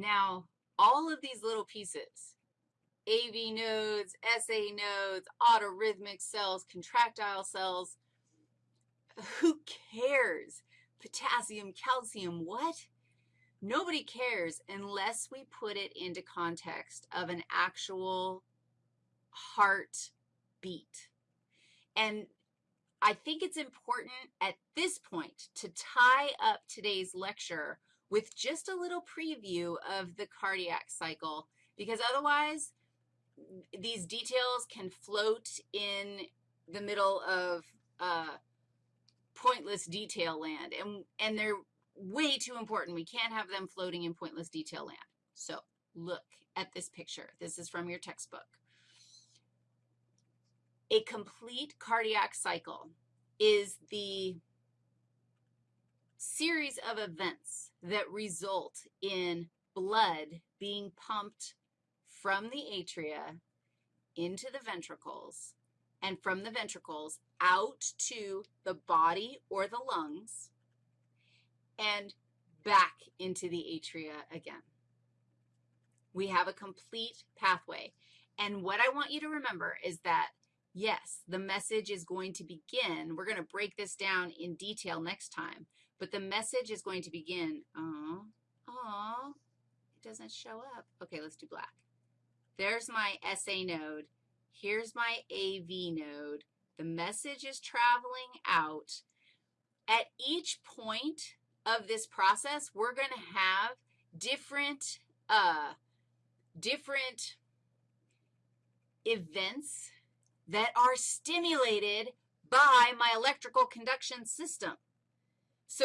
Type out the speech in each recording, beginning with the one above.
Now, all of these little pieces, AV nodes, SA nodes, autorhythmic cells, contractile cells, who cares? Potassium, calcium, what? Nobody cares unless we put it into context of an actual heart beat. And I think it's important at this point to tie up today's lecture with just a little preview of the cardiac cycle because otherwise these details can float in the middle of uh, pointless detail land, and, and they're way too important. We can't have them floating in pointless detail land. So look at this picture. This is from your textbook. A complete cardiac cycle is the series of events that result in blood being pumped from the atria into the ventricles and from the ventricles out to the body or the lungs and back into the atria again. We have a complete pathway. And what I want you to remember is that Yes, the message is going to begin. We're going to break this down in detail next time, but the message is going to begin, oh, oh, it doesn't show up. Okay, let's do black. There's my SA node. Here's my AV node. The message is traveling out. At each point of this process, we're going to have different, uh, different events that are stimulated by my electrical conduction system. So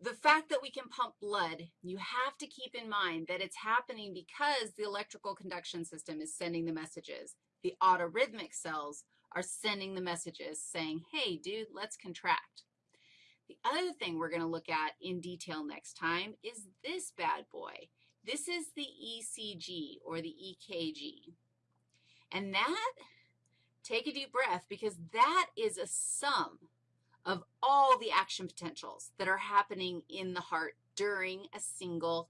the fact that we can pump blood, you have to keep in mind that it's happening because the electrical conduction system is sending the messages. The autorhythmic cells are sending the messages saying, hey, dude, let's contract. The other thing we're going to look at in detail next time is this bad boy. This is the ECG or the EKG. And that Take a deep breath because that is a sum of all the action potentials that are happening in the heart during a single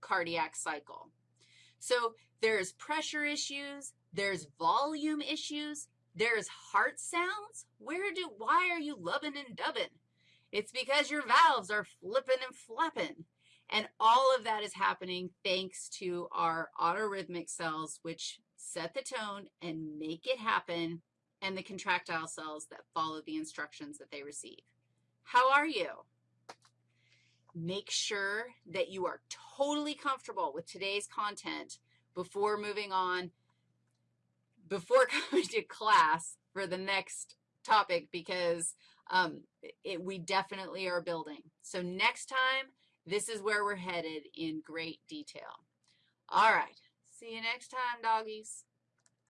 cardiac cycle. So there's pressure issues, there's volume issues, there's heart sounds. Where do, why are you lubbing and dubbing? It's because your valves are flipping and flapping. And all of that is happening thanks to our autorhythmic cells, which set the tone and make it happen, and the contractile cells that follow the instructions that they receive. How are you? Make sure that you are totally comfortable with today's content before moving on, before coming to class for the next topic because um, it, we definitely are building. So next time, this is where we're headed in great detail. All right. See you next time, doggies.